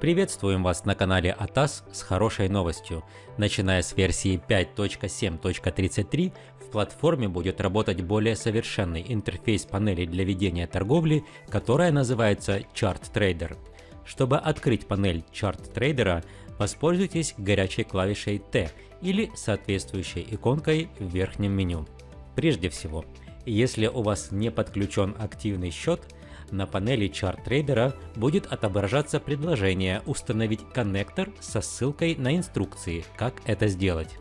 Приветствуем вас на канале ATAS с хорошей новостью. Начиная с версии 5.7.33 в платформе будет работать более совершенный интерфейс панели для ведения торговли, которая называется Chart Trader. Чтобы открыть панель Chart Trader, воспользуйтесь горячей клавишей T или соответствующей иконкой в верхнем меню. Прежде всего, если у вас не подключен активный счет, на панели чарт-трейдера будет отображаться предложение установить коннектор со ссылкой на инструкции, как это сделать.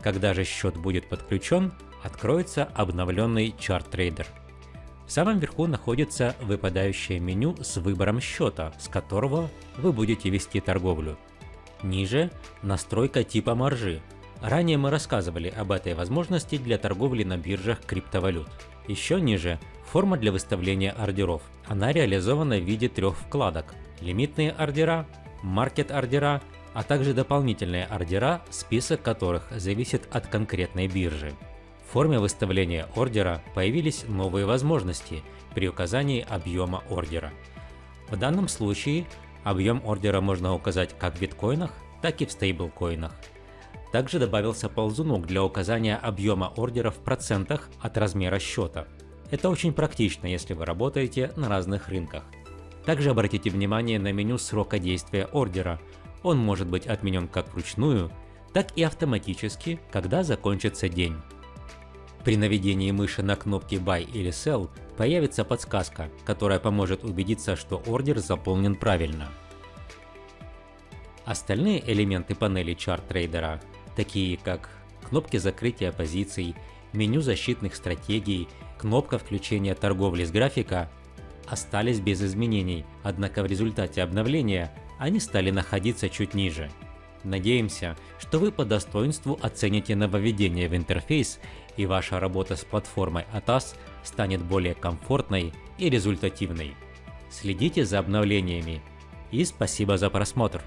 Когда же счет будет подключен, откроется обновленный чарт-трейдер. В самом верху находится выпадающее меню с выбором счета, с которого вы будете вести торговлю. Ниже – настройка типа маржи. Ранее мы рассказывали об этой возможности для торговли на биржах криптовалют. Еще ниже Форма для выставления ордеров. Она реализована в виде трех вкладок. Лимитные ордера, маркет-ордера, а также дополнительные ордера, список которых зависит от конкретной биржи. В форме выставления ордера появились новые возможности при указании объема ордера. В данном случае объем ордера можно указать как в биткоинах, так и в стейблкоинах. Также добавился ползунок для указания объема ордера в процентах от размера счета. Это очень практично, если вы работаете на разных рынках. Также обратите внимание на меню срока действия ордера. Он может быть отменен как вручную, так и автоматически, когда закончится день. При наведении мыши на кнопки Buy или Sell появится подсказка, которая поможет убедиться, что ордер заполнен правильно. Остальные элементы панели чарт трейдера, такие как кнопки закрытия позиций, меню защитных стратегий кнопка включения торговли с графика остались без изменений, однако в результате обновления они стали находиться чуть ниже. Надеемся, что вы по достоинству оцените нововведение в интерфейс и ваша работа с платформой ATAS станет более комфортной и результативной. Следите за обновлениями и спасибо за просмотр!